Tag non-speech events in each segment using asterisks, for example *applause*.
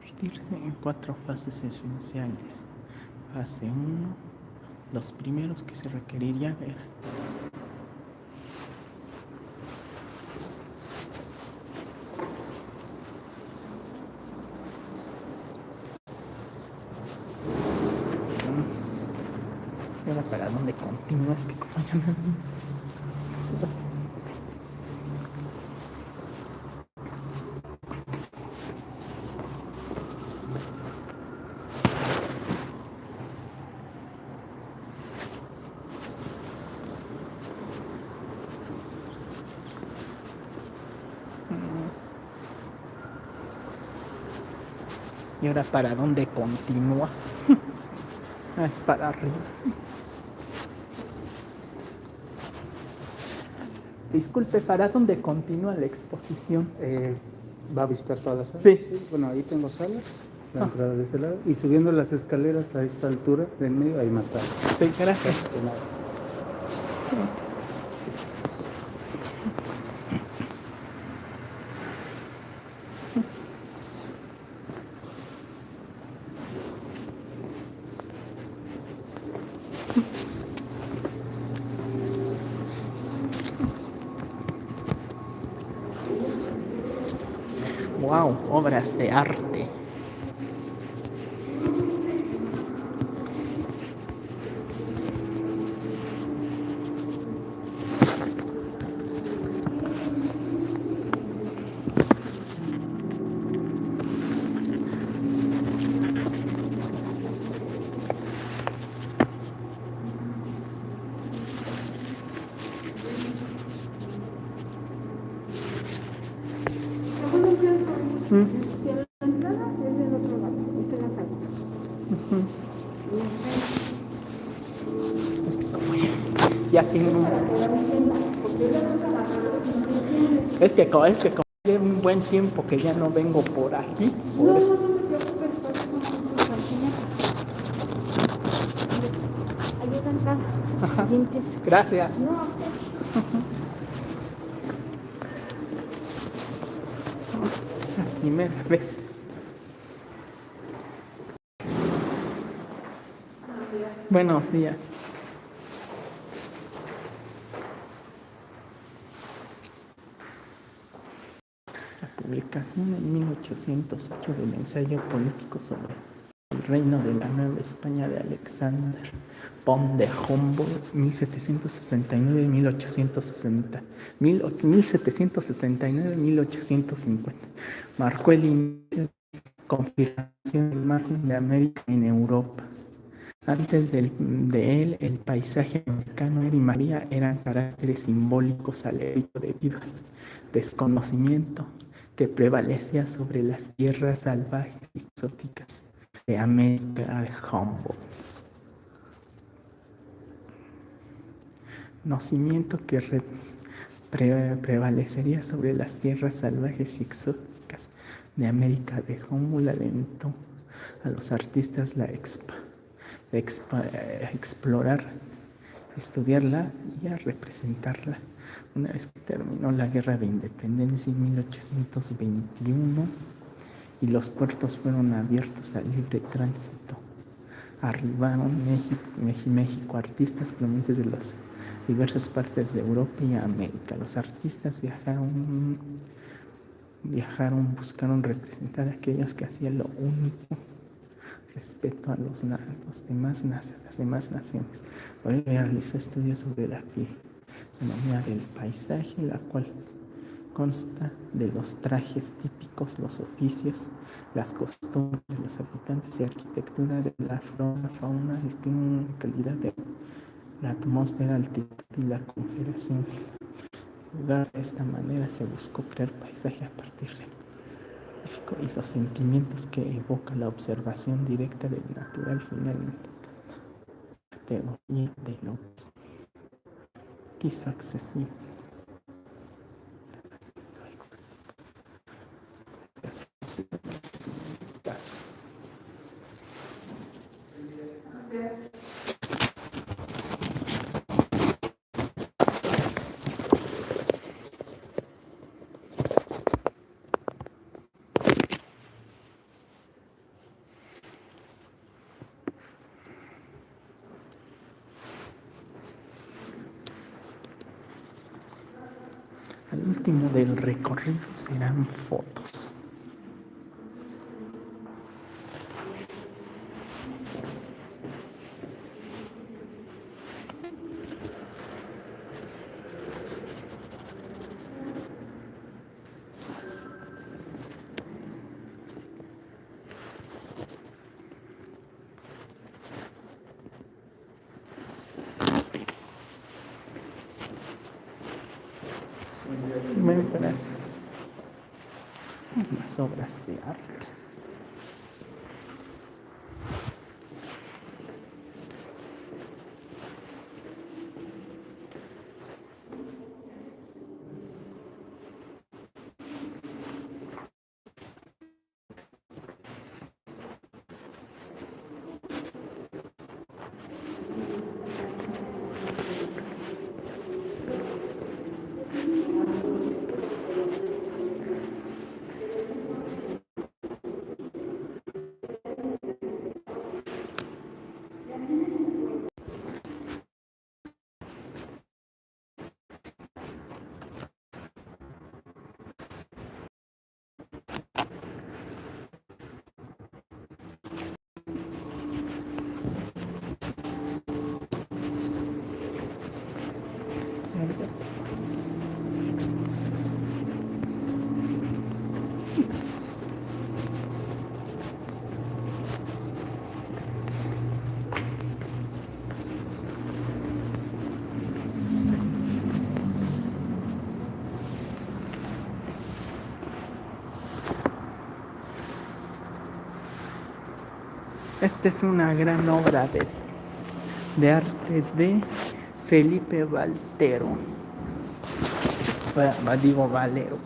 Dividirse en cuatro fases esenciales. Fase 1. Los primeros que se requerirían eran para dónde continúas que como ya no ¿Y ahora para dónde continúa? *laughs* Ah, es para arriba. Disculpe, ¿para dónde continúa la exposición? Eh, ¿Va a visitar todas las salas? Sí. Bueno, ahí tengo salas, la Ah. entrada de ese lado. Y subiendo las escaleras a esta altura, del medio, hay más salas. Sí, gracias. De nada. Wow, obras de arte. Si a la entrada es del otro lado, esta es la sala. Es que como ya, ya tengo un... Es que, es que como llevo un buen tiempo que ya no vengo por aquí. por No, eso- no, no te preocupes, por eso no te Ahí es la entrada. Y empieza. Gracias. No, Primera vez. Buenos días. La publicación en 1808 del ensayo político sobre reino de la Nueva España de Alexander von der Humboldt, 1769-1860, 1769-1850, marcó el inicio de la confirmación del margen de América en Europa. Antes del- de él, el paisaje americano era y María eran caracteres simbólicos al hecho debido al desconocimiento que prevalecía sobre las tierras salvajes y exóticas de América de Humboldt. Conocimiento que re- pre- prevalecería sobre las tierras salvajes y exóticas de América de Humboldt alentó a los artistas la expa, expa- explorar, estudiarla y a representarla. Una vez que terminó la guerra de independencia en 1821 y los puertos fueron abiertos al libre tránsito, arribaron México, México artistas provenientes de las diversas partes de Europa y América. Los artistas viajaron, viajaron, buscaron representar a aquellos que hacían lo único respeto a los, demás, las demás naciones. Hoy realizó estudios sobre la fisonomía del paisaje, la cual consta de los trajes típicos, los oficios, las costumbres de los habitantes y arquitectura de la flora, fauna, el clima, la calidad de la atmósfera, altitud y la configuración. En lugar de esta manera se buscó crear paisaje a partir del científico y los sentimientos que evoca la observación directa del natural finalmente. De que hizo Al último del recorrido serán fotos. Más obras de arte. Esta es una gran obra de, de arte de Felipe Valtero. Va- Digo Valero.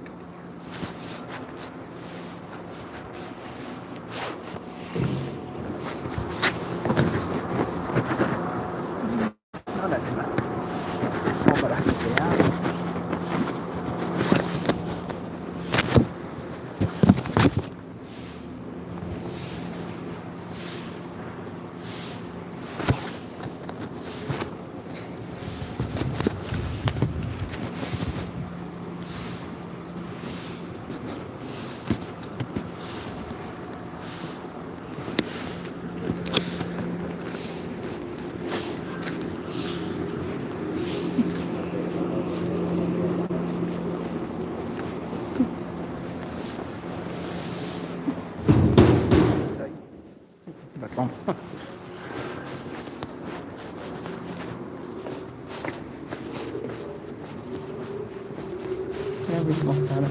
Ahora demás. Obras de arte. Ay, Perdón. Ya mismo sale.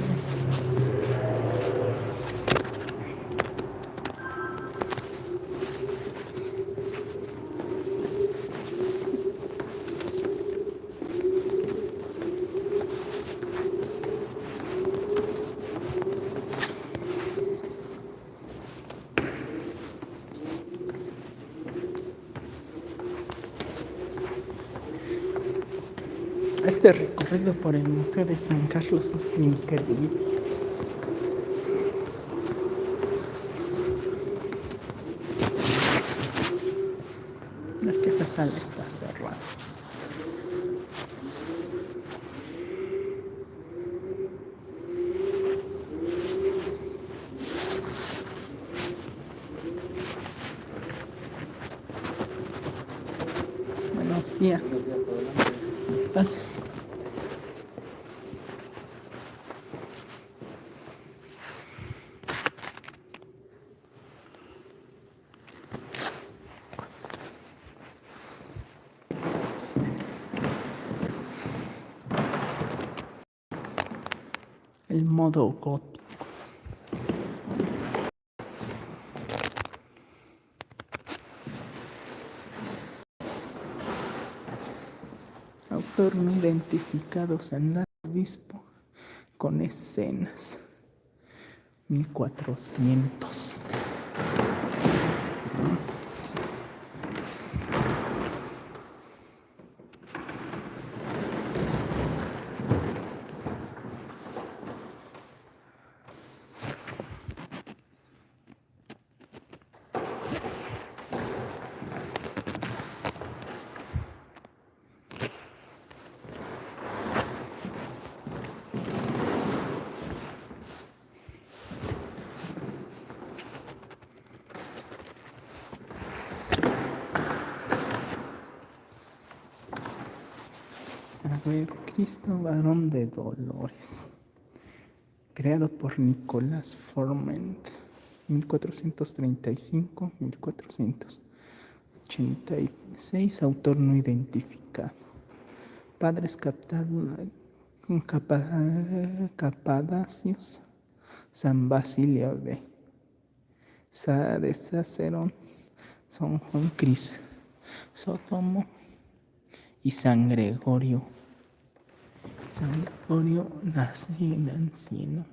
Este recorrido por el Museo de San Carlos es increíble. Es que esa sala está cerrada. Buenos días. Gracias. El modo gótico. Autor no identificado San Obispo con escenas. 1400. Cristo varón de dolores, creado por Nicolás Forment, 1435-1486, autor no identificado. Padres Capadacios, San Basilio de, de Sacerón, San Juan Cris, Sotomo y San Gregorio. San Gregorio nace en Anciano,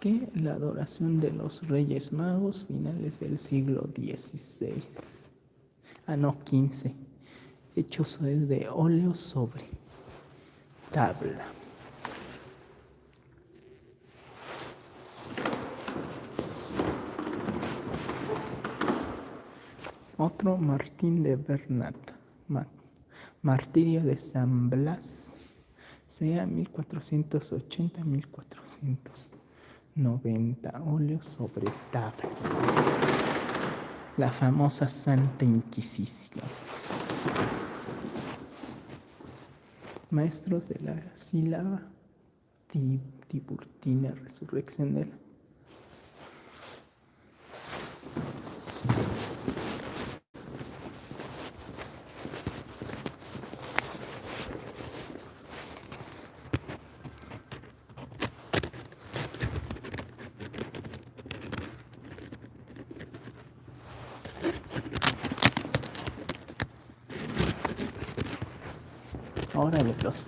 que la adoración de los Reyes Magos finales del siglo XVI, ah no, XV, hechos de óleo sobre tabla. Otro Martín de Bernat, martirio de San Blas, sea 1480-1490, óleo sobre tabla. La famosa Santa Inquisición. Maestros de la sílaba Tiburtina, resurrección de la Ahora los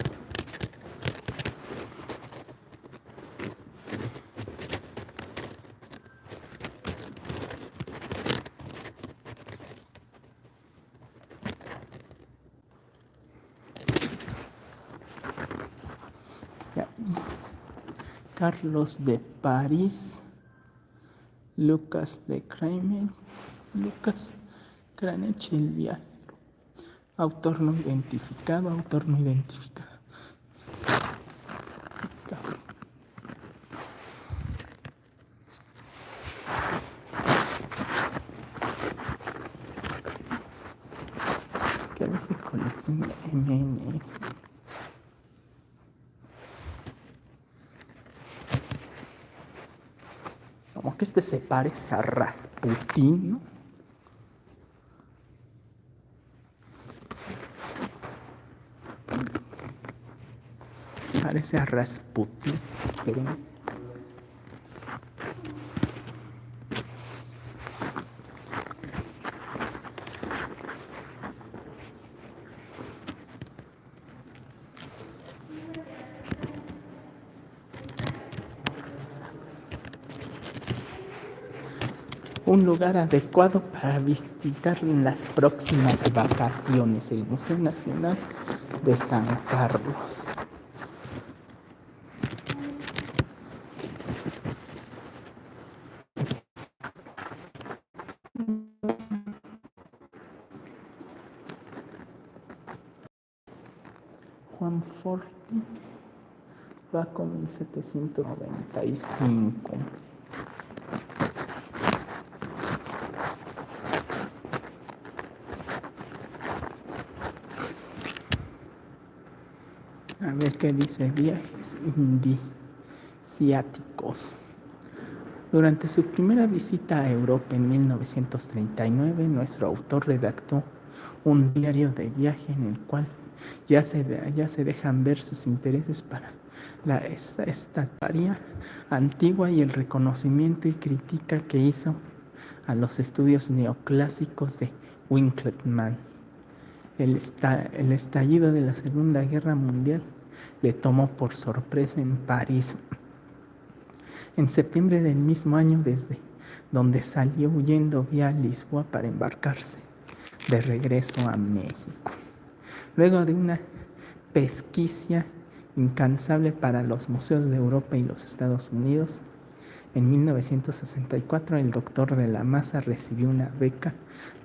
Carlos de París, Lucas de Kramer, Lucas Cranech el viaje. Autor no identificado, autor no identificado. ¿Qué hace colección MNS? Como que este se parece a Rasputin, ¿no? parece a Rasputin, pero un lugar adecuado para visitar en las próximas vacaciones, el Museo Nacional de San Carlos. Juan Forti va con 1795. Qué dice viajes indiciáticos. Durante su primera visita a Europa en 1939, nuestro autor redactó un diario de viaje en el cual ya se, ya se dejan ver sus intereses para la estatuaria antigua y el reconocimiento y crítica que hizo a los estudios neoclásicos de Winckelmann. El, el estallido de la Segunda Guerra Mundial le tomó por sorpresa en París. En septiembre del mismo año, desde donde salió huyendo vía Lisboa para embarcarse de regreso a México. Luego de una pesquisa incansable para los museos de Europa y los Estados Unidos, en 1964 el doctor de la Masa recibió una beca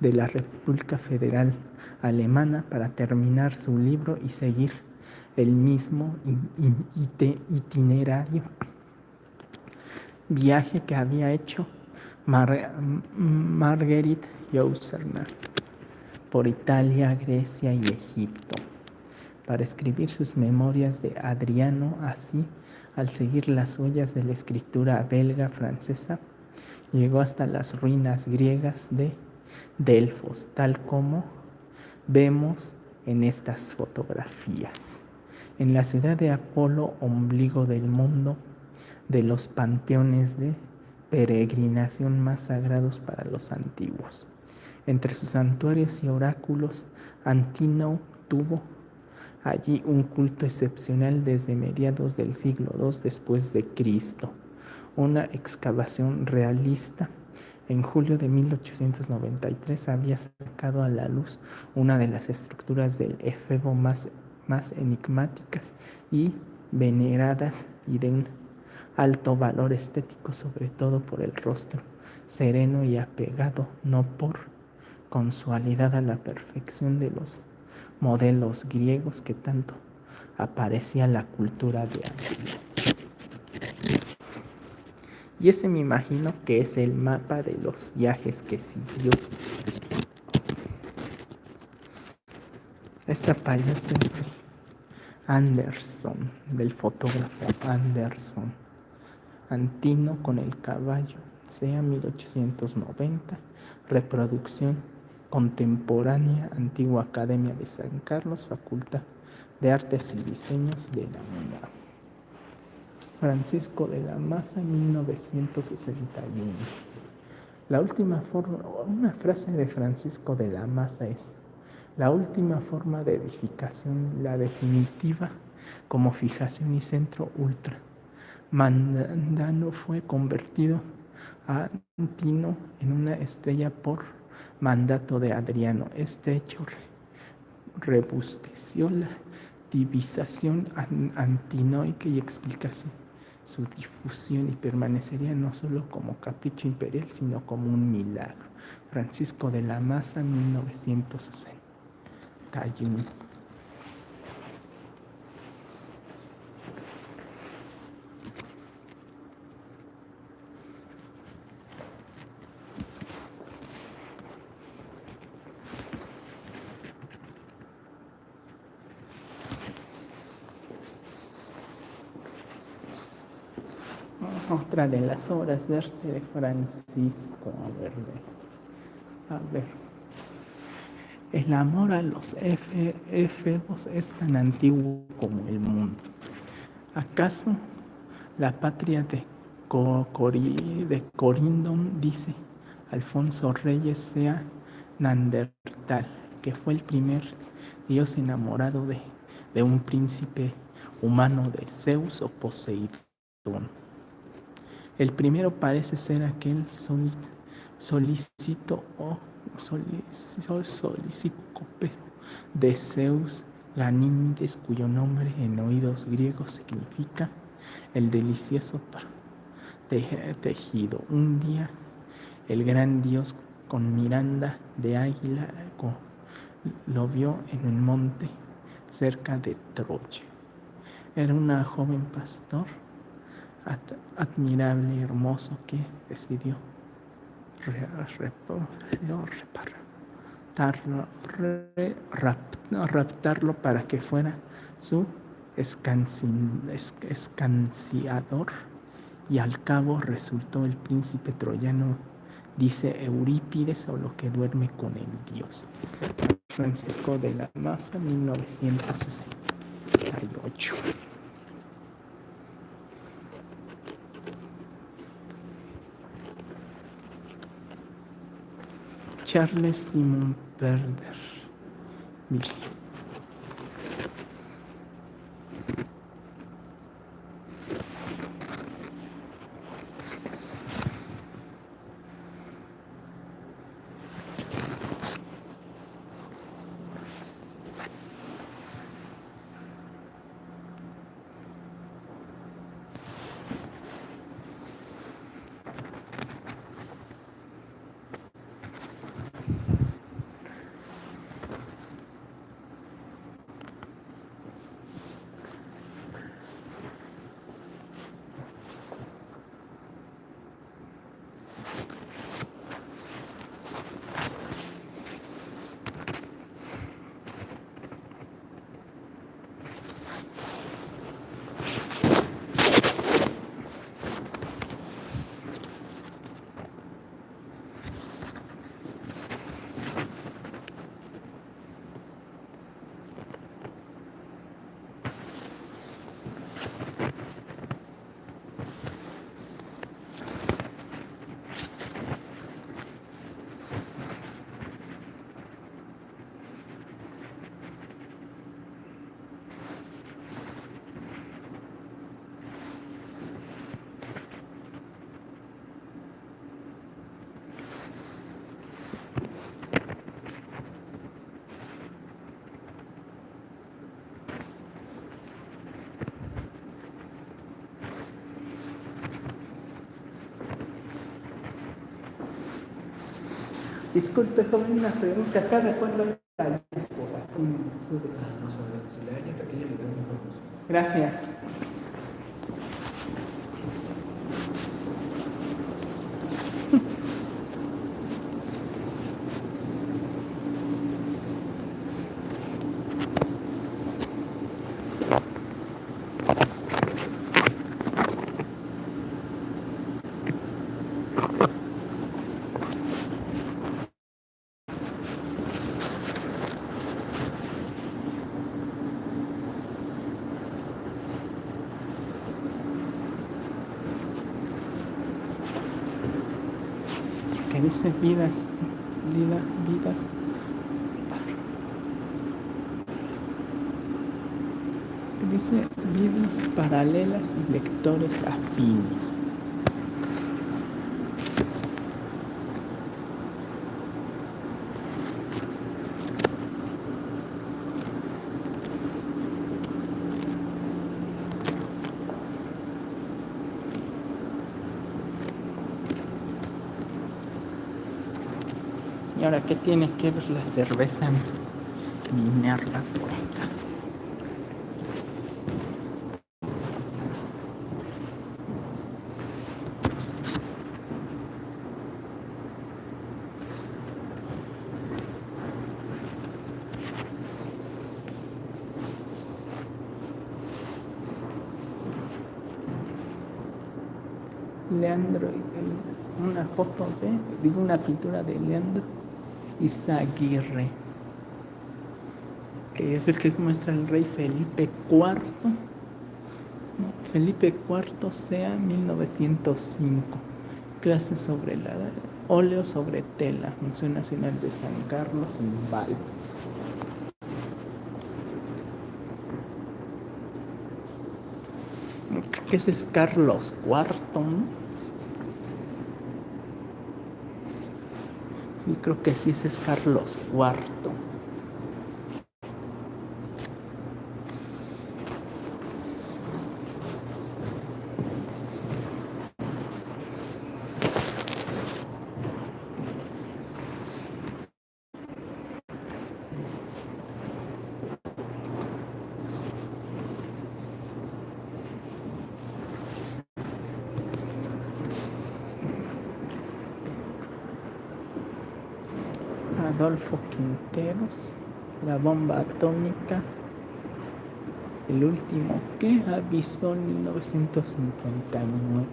de la República Federal Alemana para terminar su libro y seguir el mismo itinerario, viaje que había hecho Marguerite Yourcenar por Italia, Grecia y Egipto para escribir sus memorias de Adriano, así, al seguir las huellas de la escritura belga francesa, llegó hasta las ruinas griegas de Delfos, tal como vemos en estas fotografías. En la ciudad de Apolo, ombligo del mundo, de los panteones de peregrinación más sagrados para los antiguos. Entre sus santuarios y oráculos, Antino tuvo allí un culto excepcional desde mediados del siglo II después de Cristo. Una excavación realista en julio de 1893 había sacado a la luz una de las estructuras del efebo más, más enigmáticas y veneradas y de un alto valor estético, sobre todo por el rostro sereno y apegado, no por consualidad a la perfección de los modelos griegos que tanto aparecía la cultura de antes. Y ese me imagino que es el mapa de los viajes que siguió. Esta paleta es de Anderson, del fotógrafo Anderson. Antino con el caballo, sea 1890, reproducción contemporánea, Antigua Academia de San Carlos, Facultad de Artes y Diseños de la UNAM. Francisco de la Maza, 1961. La última una frase de Francisco de la Maza es, la última forma de edificación, la definitiva, como fijación y centro ultra. Mandano fue convertido a Antino en una estrella por mandato de Adriano. Este hecho rebusteció la divisación antinoica y explicación su difusión y permanecería no solo como capricho imperial, sino como un milagro. Francisco de la Maza, 1961. otra de las obras de arte de Francisco. A ver, a ver. El amor a los efebos es tan antiguo como el mundo. ¿Acaso la patria de, de Corindon, dice Alfonso Reyes, sea Nandertal, que fue el primer dios enamorado de, un príncipe humano de Zeus o Poseidón? El primero parece ser aquel solicito o pero de Zeus Ganímedes, cuyo nombre en oídos griegos significa el delicioso tejido. Un día el gran dios con miranda de águila lo vio en un monte cerca de Troya. Era una joven pastor admirable hermoso que decidió raptarlo para que fuera su escanciador y al cabo resultó el príncipe troyano, dice Eurípides, o lo que duerme con el dios. Francisco de la Maza, 1968. Charles Simon Perder. Disculpe, joven, una pregunta. ¿Cada cuándo hay la diáspora? Gracias. Dice vidas, vida, vidas. Dice vidas paralelas y lectores afines. ¿Y ahora qué tiene que ver la cerveza Minerva por acá? Leandro, una foto de, digo una pintura de Leandro Izaguirre, que es el que muestra el rey Felipe IV. Felipe IV sea 1905. Clases sobre la óleo sobre tela, Museo Nacional de San Carlos en Val. Ese es Carlos IV, ¿no? Sí, creo que sí, es Carlos IV. Adolfo la bomba atómica, el último que avisó en 1959.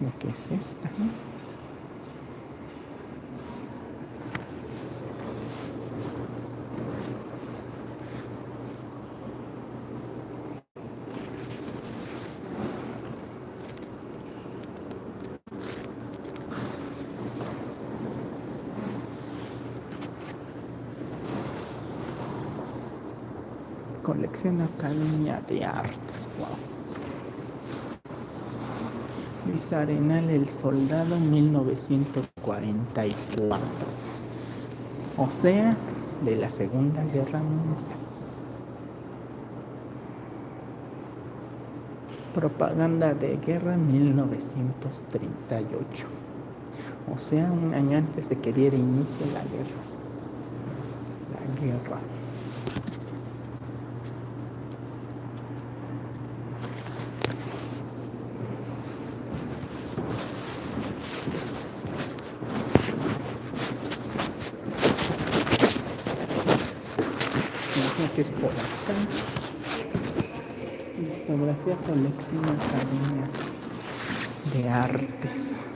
Lo que es esta, ¿no? Colección Academia de Artes, wow. Luis Arenal, El Soldado, 1944. O sea, de la Segunda Guerra Mundial. Propaganda de Guerra, 1938. O sea, un año antes de que diera inicio la guerra. La guerra. Imagino que es por acá. Colección Academia de Artes.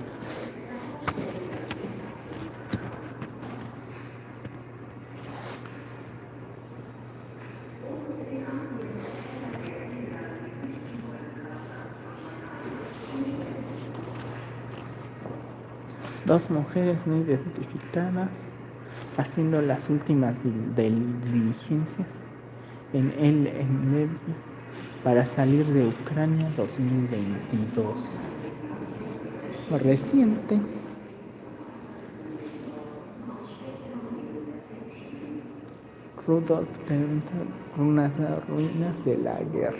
Dos mujeres no identificadas haciendo las últimas diligencias en el en Nevi para salir de Ucrania 2022. Reciente. Rudolf tenta unas ruinas de la guerra.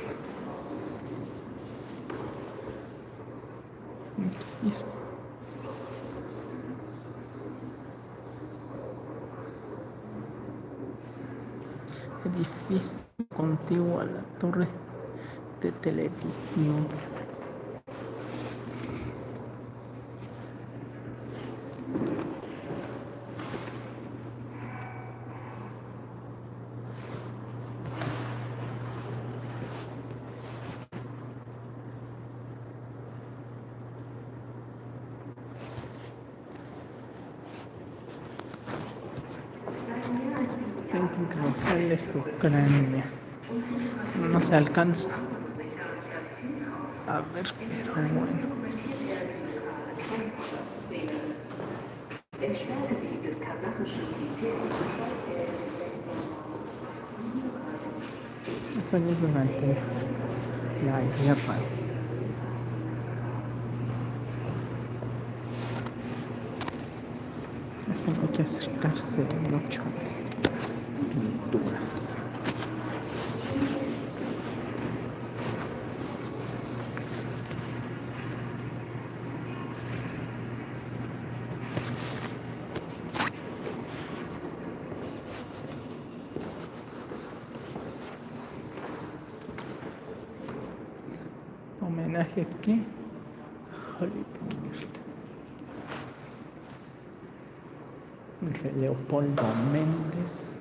Edificio contiguo a la torre de televisión. su cráneo. No se alcanza. 2021 là il vient pas Acho que eu vou aqui assistir, não Homenaje aquí. Leopoldo Méndez.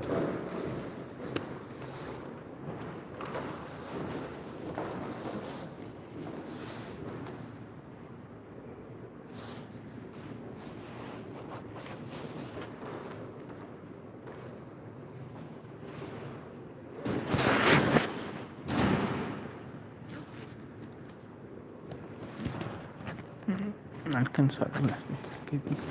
Ver las notas que dice.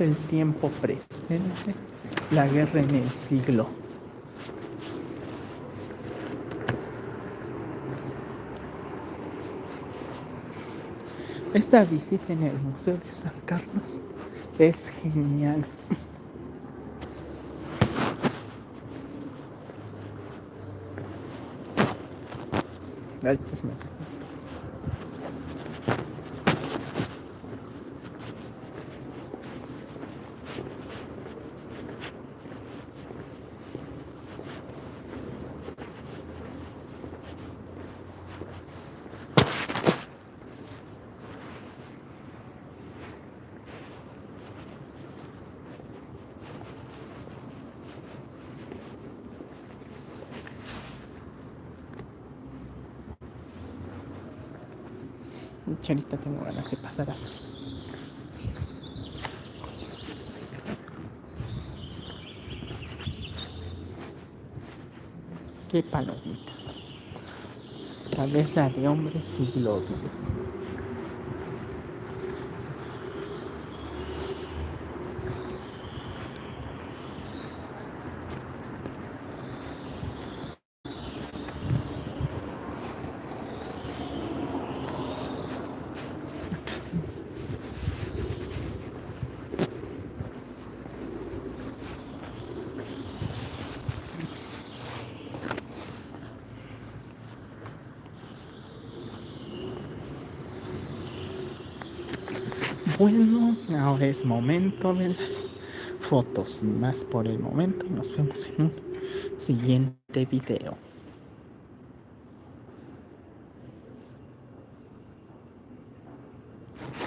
el tiempo presente, la guerra en el siglo. Esta visita en el Museo de San Carlos es genial. Bis mehr. Ahorita tengo ganas de pasar a hacer. Qué palomita. Cabeza de hombres y glóbulos. Bueno, ahora es momento de las fotos. Más por el momento, nos vemos en un siguiente video.